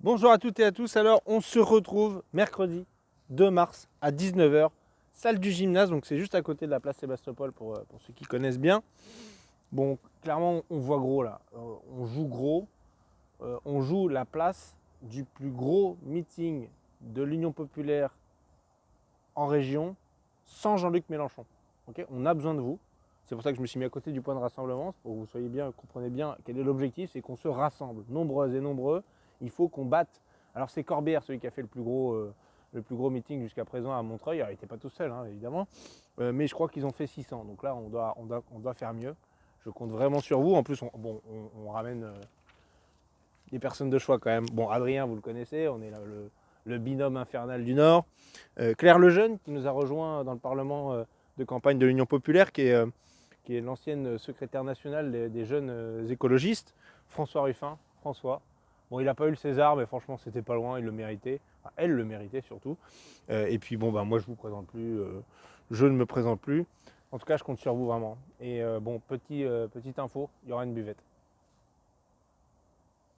Bonjour à toutes et à tous, alors on se retrouve mercredi 2 mars à 19h, salle du gymnase, donc c'est juste à côté de la place Sébastopol pour, euh, ceux qui connaissent bien. Bon, clairement on voit gros là, euh, on joue gros, euh, on joue la place du plus gros meeting de l'Union Populaire en région sans Jean-Luc Mélenchon. on a besoin de vous, c'est pour ça que je me suis mis à côté du point de rassemblement, pour que vous soyez bien, comprenez bien quel est l'objectif, c'est qu'on se rassemble, nombreuses et nombreux, il faut qu'on batte. Alors c'est Corbière, celui qui a fait le plus gros, euh, meeting jusqu'à présent à Montreuil. il n'était pas tout seul, hein, évidemment. Euh, mais je crois qu'ils ont fait 600. Donc là, on doit, on, doit, faire mieux. Je compte vraiment sur vous. En plus, on, on, ramène euh, des personnes de choix quand même. Bon, Adrien, vous le connaissez. On est le, binôme infernal du Nord. Claire Lejeune, qui nous a rejoint dans le Parlement de campagne de l'Union Populaire, qui est, l'ancienne secrétaire nationale des jeunes écologistes. François Ruffin. François, Bon, il n'a pas eu le César, mais franchement, c'était pas loin, il le méritait. elle le méritait surtout. Euh, et puis, bon, ben, moi, je vous présente plus. Euh, je ne me présente plus. En tout cas, je compte sur vous vraiment. Et euh, bon, petit, petite info, il y aura une buvette.